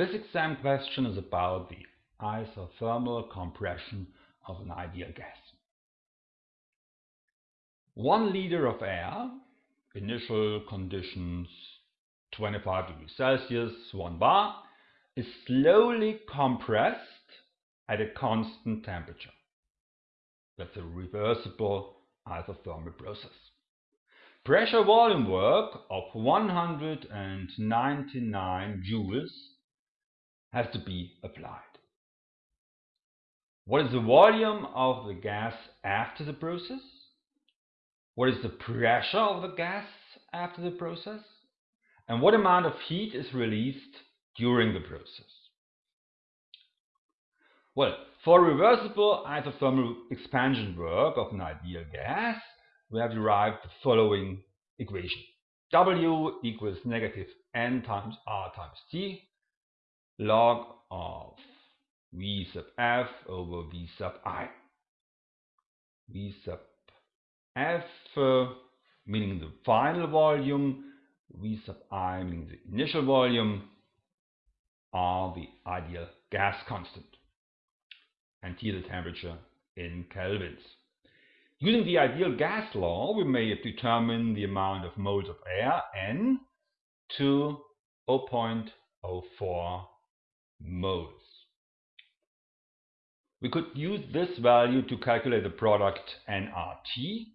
This exam question is about the isothermal compression of an ideal gas. One liter of air, initial conditions 25 degrees Celsius, 1 bar, is slowly compressed at a constant temperature. That's a reversible isothermal process. Pressure volume work of 199 joules has to be applied. What is the volume of the gas after the process? What is the pressure of the gas after the process? And what amount of heat is released during the process? Well, for reversible isothermal expansion work of an ideal gas, we have derived the following equation. W equals negative n times R times T log of V sub F over V sub I. V sub F meaning the final volume, V sub I meaning the initial volume, R the ideal gas constant and T the temperature in kelvins. Using the ideal gas law, we may determine the amount of moles of air, N, to 0.04 moles. We could use this value to calculate the product nRT,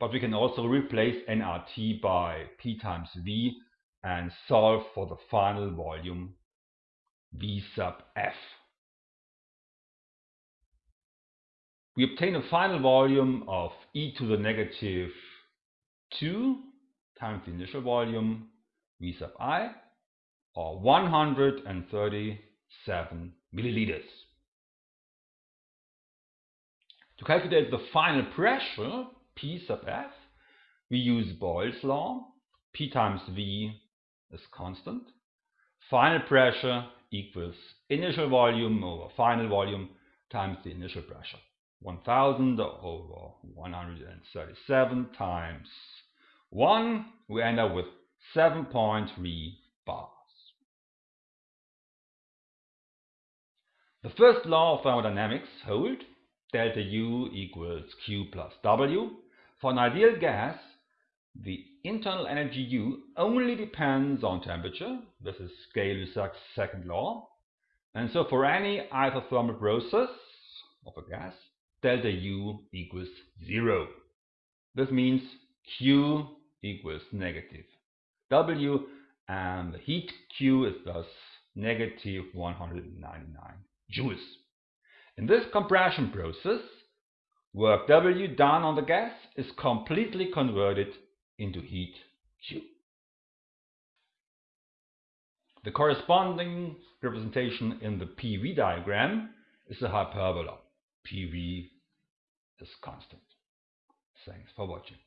but we can also replace nRT by P times V and solve for the final volume V sub F. we obtain a final volume of e to the negative 2 times the initial volume v sub i or 137 milliliters. To calculate the final pressure P sub F, we use Boyle's law. P times V is constant. Final pressure equals initial volume over final volume times the initial pressure. 1000 over 137 times 1, we end up with 7.3 bars. The first law of thermodynamics hold delta U equals Q plus W. For an ideal gas, the internal energy U only depends on temperature. This is Gay-Lussac's second law. And so for any isothermal process of a gas, delta U equals 0. This means Q equals negative W and the heat Q is thus negative 199 joules. In this compression process, work W done on the gas is completely converted into heat Q. The corresponding representation in the PV diagram is a hyperbola. PV is constant. Thanks for watching.